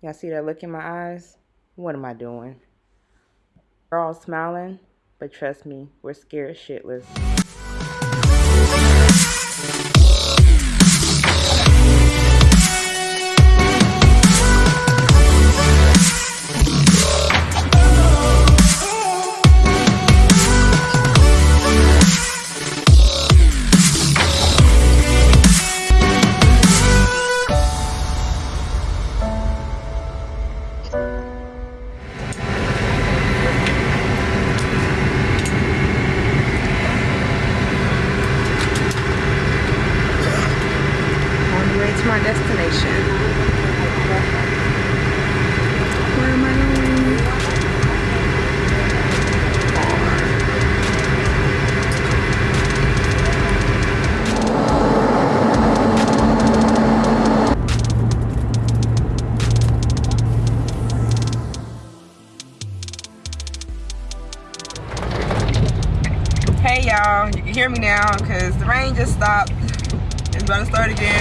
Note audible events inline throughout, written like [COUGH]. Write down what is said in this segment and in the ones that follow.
Y'all see that look in my eyes? What am I doing? We're all smiling, but trust me, we're scared shitless.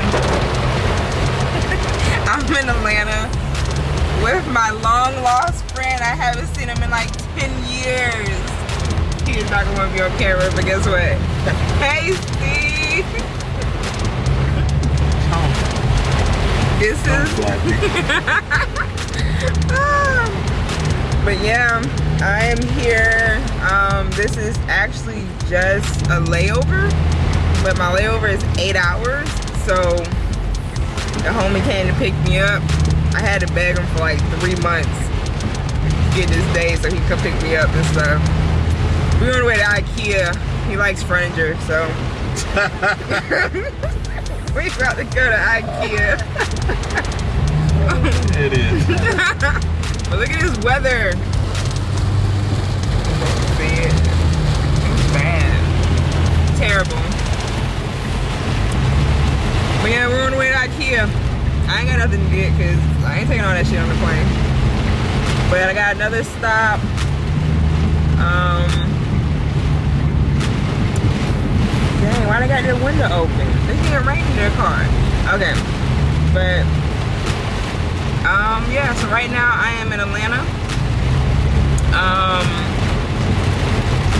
[LAUGHS] I'm in Atlanta with my long lost friend. I haven't seen him in like 10 years. He is not to be on camera, but guess what? [LAUGHS] hey, Steve. [LAUGHS] This is... but yeah, I am here. Um, this is actually just a layover, but my layover is eight hours. So the homie came to pick me up. I had to beg him for like three months to get this day so he could pick me up and stuff. We're on the way to Ikea. He likes furniture, so. [LAUGHS] we about to go to Ikea. it is. [LAUGHS] but look at this weather. terrible. But yeah, we're on the way to Ikea. I ain't got nothing to get because I ain't taking all that shit on the plane. But I got another stop. Um, dang, why they got their window open? They getting rain in their car. Okay, but um, yeah. So right now I am in Atlanta. Um,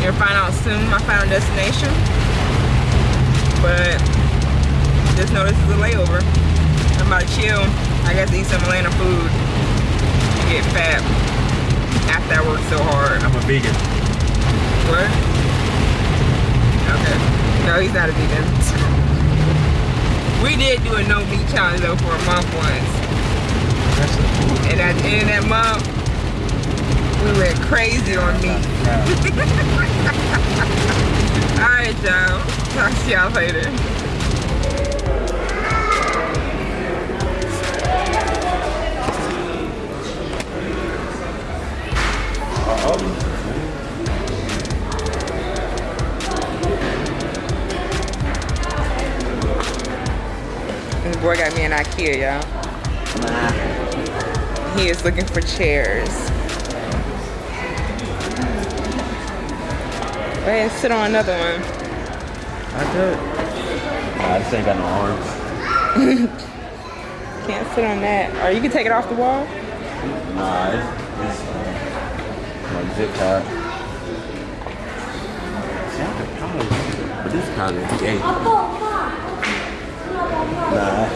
you'll find out soon my final destination but just know this is a layover. I'm about to chill. I got to eat some Atlanta food and get fat after I work so hard. I'm a vegan. What? Okay. No, he's not a vegan. we did do a no meat challenge though for a month once. And at the end of that month, we went crazy on meat. [LAUGHS] Alright, y'all. Talk to y'all later. This boy got me an Ikea, y'all. He is looking for chairs. Go ahead and sit on another one. I could. Nah, I just ain't got no arms. [LAUGHS] Can't sit on that. Or you can take it off the wall? Nah, it's, it's like zip tie. See, I could probably, but this kind of gay. Nah.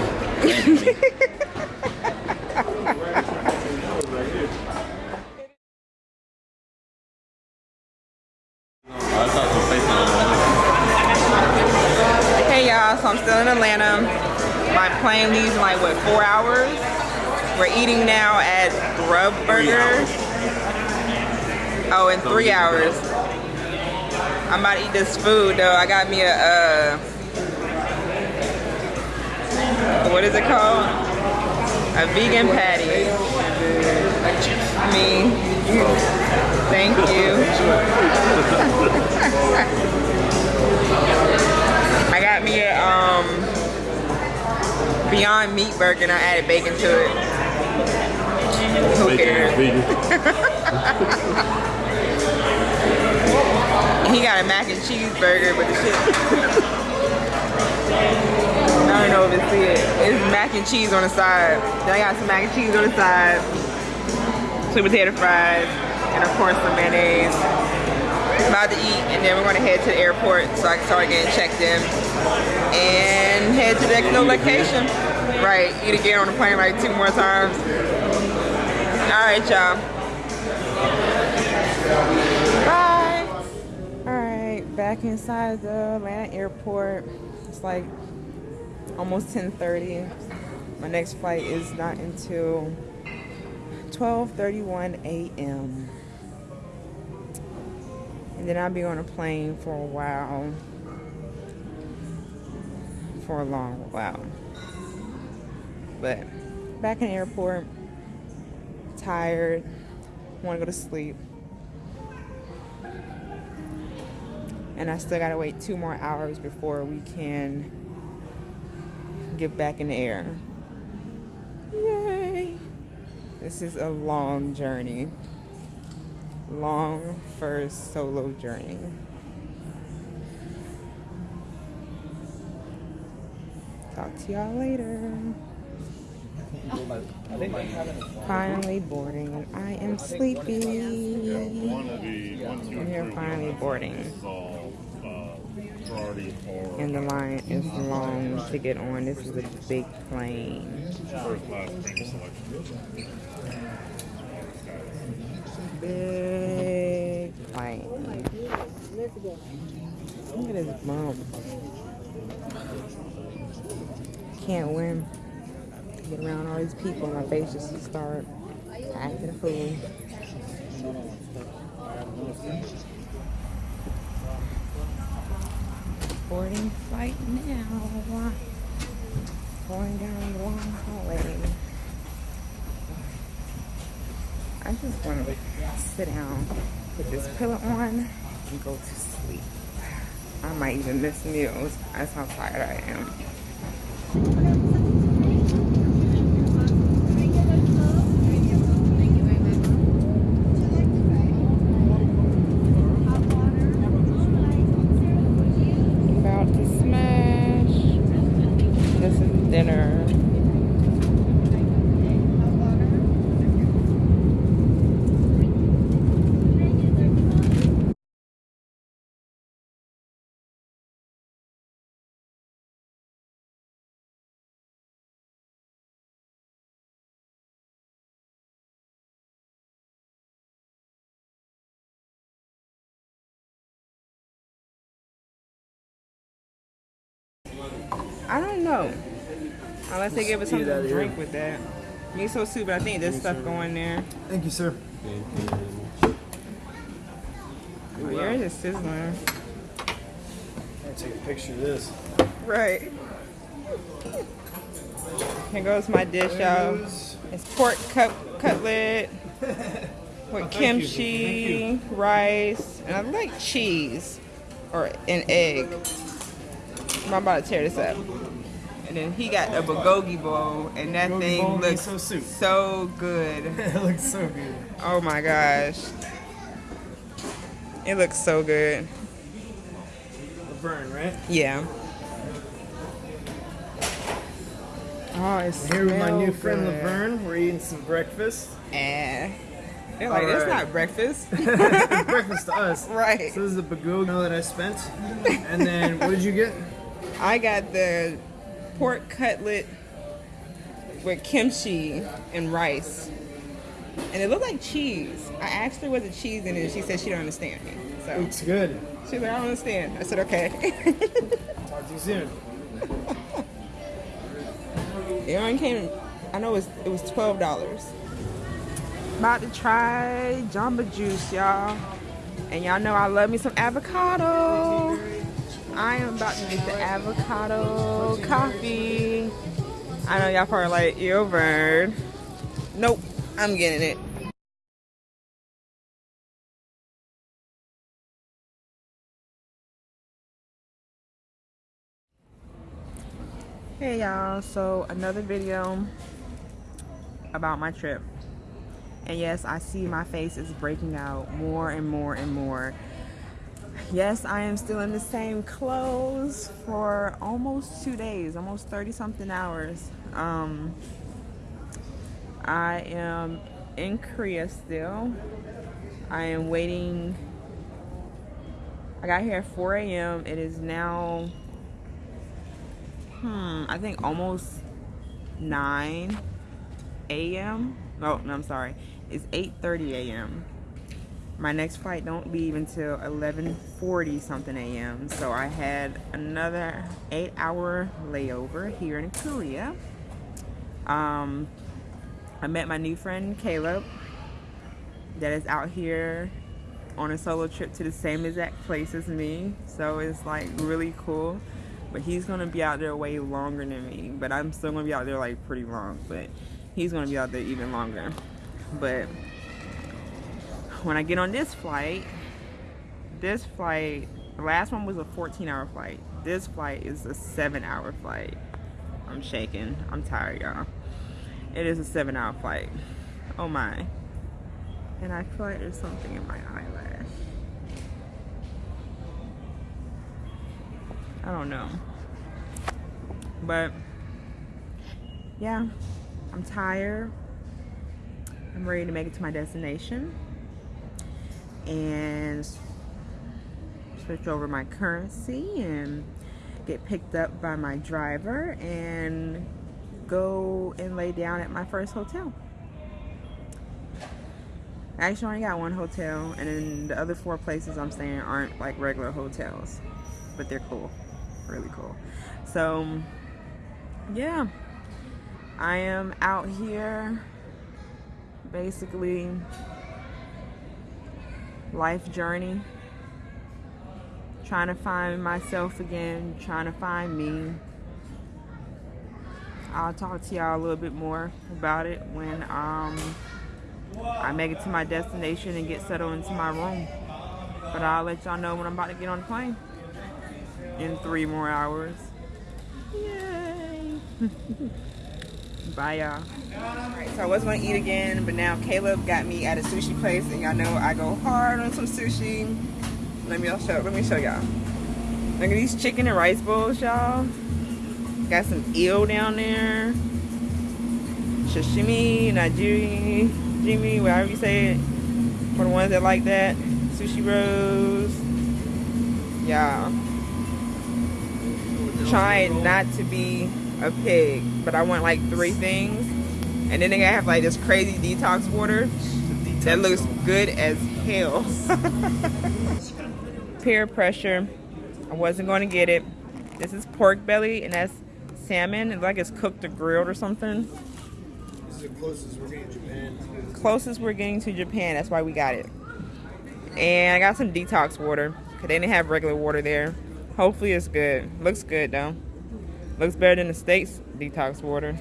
so I'm still in Atlanta. My plane leaves in like, what, four hours? We're eating now at Grub Burger. Oh, in three hours. I'm about to eat this food though. I got me a, uh, what is it called? A vegan patty. Me. Thank you. [LAUGHS] I got me a um, Beyond Meat burger and I added bacon to it. Who cares? [LAUGHS] he got a mac and cheese burger, but the shit. I don't know if it's it. It's mac and cheese on the side. Then I got some mac and cheese on the side, sweet potato fries, and of course some mayonnaise. About to eat, and then we're gonna head to the airport so I can start getting checked in and head to the next location. Right, eat again on the plane like two more times. All right, y'all. Back inside the Atlanta airport. It's like almost 10:30. My next flight is not until 12:31 a.m. And then I'll be on a plane for a while. For a long while. But back in the airport, tired, want to go to sleep. And I still gotta wait two more hours before we can get back in the air. Yay! This is a long journey. Long first solo journey. Talk to y'all later. Finally boarding. I am sleepy. And you're finally boarding. And the line is long to get on. This is a big plane. Big plane. Look at this bump. Can't win. Get around all these people, my face just start acting a fool. Boarding flight now. Going down the long hallway. I just want to sit down, put this pillow on, and go to sleep. I might even miss meals. That's how tired I am. About to smash. This is dinner. I don't know. Unless they give us something to drink with that. Miso soup, but I think there's stuff going there. Thank you, sir. Oh, yours is sizzling. I'm gonna take a picture of this. Right. Here goes my dish, y'all. It's pork cut cutlet [LAUGHS] with kimchi, rice, and I like cheese or an egg. I'm about to tear this up. And then he got a bulgogi bowl, and that Bulgogi thing looks miso soup. so good. [LAUGHS] it looks so good. Oh my gosh. It looks so good. Laverne, right? Yeah. Oh, it's Here with my new friend Laverne. We're eating some breakfast. Eh. They're like, that's Alright. not breakfast. [LAUGHS] breakfast to us. [LAUGHS] Right. So this is the bagogo that I spent. And then what did you get? I got the pork cutlet with kimchi and rice. And it looked like cheese. I asked her what's the cheese in it, and she said she don't understand me. So Looks good. she's like, I don't understand. I said, okay. Talk to you soon. [LAUGHS] it only came, I know it was, it was $12. About to try Jamba Juice, y'all. And y'all know I love me some avocado. I am about to get the avocado coffee. I know y'all probably like, ew, bird. Nope, I'm getting it. Hey y'all, so another video about my trip. And yes, I see my face is breaking out more and more and more. Yes, I am still in the same clothes for almost two days, almost 30 something hours. Um, I am in Korea still. I am waiting. I got here at 4 a.m. It is now, hmm, I think almost 9 a.m. Oh, no, I'm sorry. It's 8.30 a.m. My next flight don't leave until 11.40 something a.m. So I had another eight hour layover here in Korea. Um, I met my new friend Caleb that is out here on a solo trip to the same exact place as me. So it's like really cool. But he's gonna be out there way longer than me. But I'm still gonna be out there like pretty long. But he's gonna be out there even longer. But when I get on this flight, this flight, the last one was a 14 hour flight. This flight is a seven hour flight. I'm shaking. I'm tired, y'all. It is a seven hour flight. Oh my. And I feel like there's something in my eyelash. I don't know. But yeah, I'm tired. I'm ready to make it to my destination and switch over my currency and get picked up by my driver and go and lay down at my first hotel. I actually only got one hotel and then the other four places I'm staying aren't like regular hotels, but they're cool, really cool. So yeah, I am out here basically life journey. Trying to find myself again trying to find me. I'll talk to y'all a little bit more about it when um, I make it to my destination and get settled into my room. But I'll let y'all know when I'm about to get on the plane. In three more hours. Yay [LAUGHS] bye y'all Alright, so I was gonna eat again, but now Caleb got me at a sushi place, and y'all know I go hard on some sushi. Let me show. Let me show y'all. Look at these chicken and rice bowls, y'all. Got some eel down there. Sashimi, Nigiri, Jimmy, whatever you say it. For the ones that like that. Sushi rolls. Yeah. Trying not to be a pig, but I want like three things and then they have like this crazy detox water that looks good as hell. [LAUGHS] Peer pressure. I wasn't going to get it. This is pork belly and that's salmon. It's like it's cooked or grilled or something. This is the closest we're getting to Japan. Closest we're getting to Japan. That's why we got it. And I got some detox water. Cause they didn't have regular water there. Hopefully it's good. Looks good though. Looks better than the States detox water.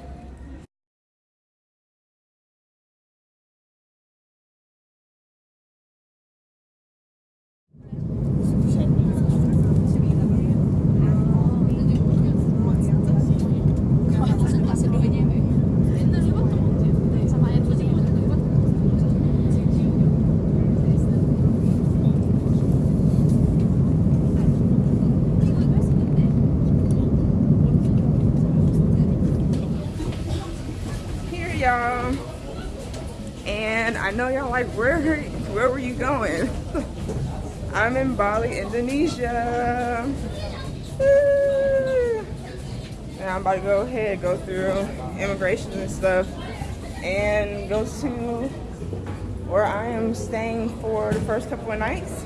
Y'all. And I know y'all like, where, where were you going? [LAUGHS] I'm in Bali, Indonesia. And I'm about to go ahead, go through immigration and stuff, and go to where I am staying for the first couple of nights.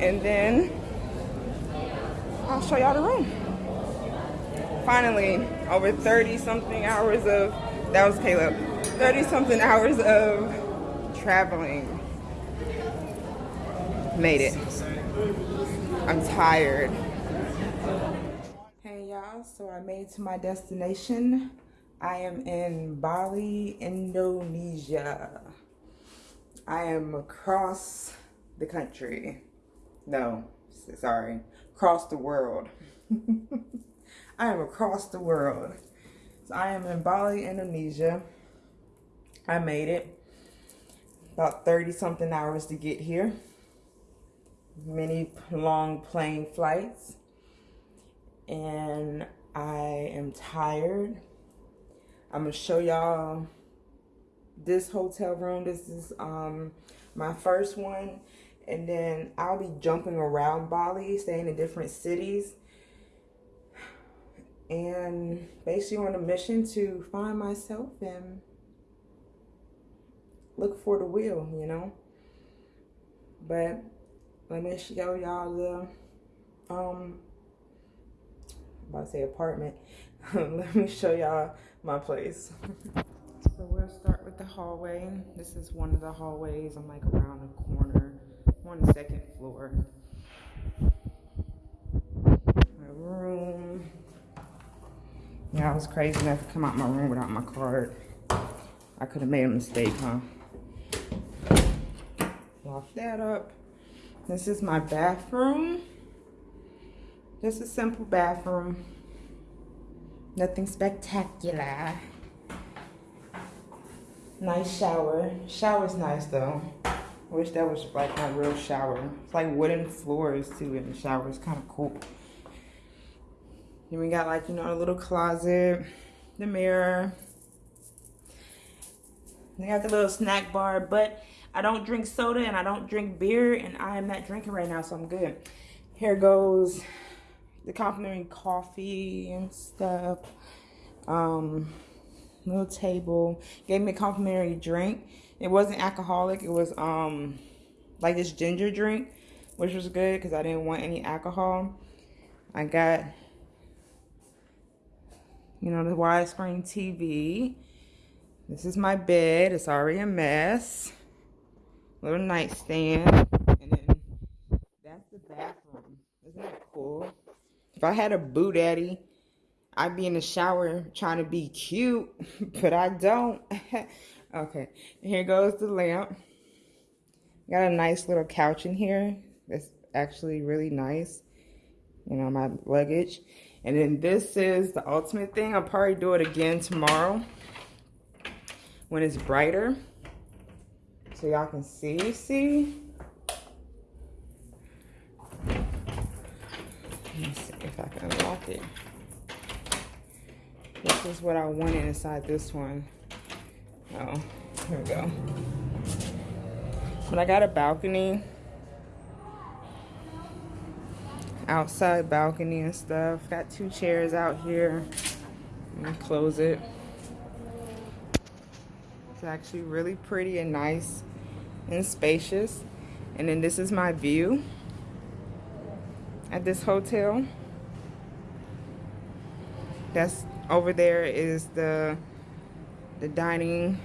And then I'll show y'all the room. Finally, over 30 something hours of that was Caleb. 30 something hours of traveling. Made it. I'm tired. Hey y'all, so I made to my destination. I am in Bali, Indonesia. I am across the country. No, sorry, across the world. [LAUGHS] I am across the world. I am in Bali, Indonesia. I made it. About 30 something hours to get here. many long plane flights. And I am tired. I'm gonna show y'all this hotel room. This is um my first one. And then I'll be jumping around Bali, staying in different cities. And basically on a mission to find myself and look for the wheel, you know. But let me show y'all the um about to say apartment. [LAUGHS] let me show y'all my place. [LAUGHS] so we'll start with the hallway. This is one of the hallways. I'm like around the corner on the second floor. My room. Yeah, I was crazy enough to come out my room without my card. I could have made a mistake, huh? Lock that up. This is my bathroom. Just a simple bathroom. Nothing spectacular. Nice shower. Shower's nice though. Wish that was like my real shower. It's like wooden floors too in the shower. It's kind of cool. Then we got like, you know, a little closet, the mirror. They got the little snack bar, but I don't drink soda and I don't drink beer and I am not drinking right now, so I'm good. Here goes the complimentary coffee and stuff. Um, little table. Gave me a complimentary drink. It wasn't alcoholic. It was um like this ginger drink, which was good because I didn't want any alcohol. I got you know the widescreen TV. This is my bed. It's already a mess little nightstand, and then that's the bathroom. Isn't that cool? If I had a boo daddy, I'd be in the shower trying to be cute, [LAUGHS] but I don't. [LAUGHS] okay, here goes the lamp. Got a nice little couch in here. That's actually really nice. You know, my luggage. And then this is the ultimate thing. I'll probably do it again tomorrow when it's brighter so y'all can see. See? Let me see if I can unlock it. This is what I wanted inside this one. Oh, here we go. But I got a balcony. Outside balcony and stuff. Got two chairs out here. Let me close it. It's actually really pretty and nice and spacious. And then this is my view at this hotel. That's over there is the the dining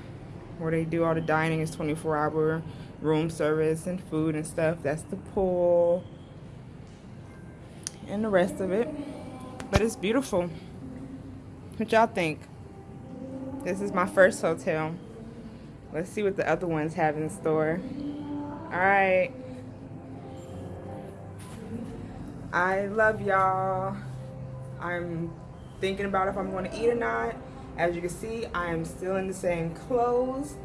where they do all the dining is 24 hour room service and food and stuff. That's the pool and the rest of it. But it's beautiful. What y'all think? This is my first hotel. Let's see what the other ones have in store. All right. I love y'all. I'm thinking about if I'm going to eat or not. As you can see, I am still in the same clothes.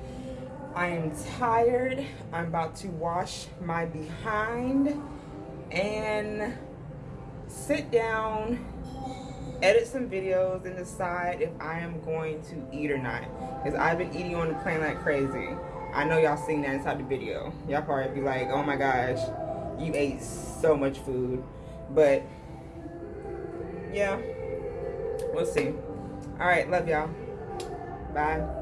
I am tired. I'm about to wash my behind and sit down edit some videos and decide if I am going to eat or not. Because I've been eating on the plane like crazy. I know y'all seen that inside the video. Y'all probably be like, oh my gosh, you ate so much food. But, yeah, we'll see. All right, love y'all. Bye.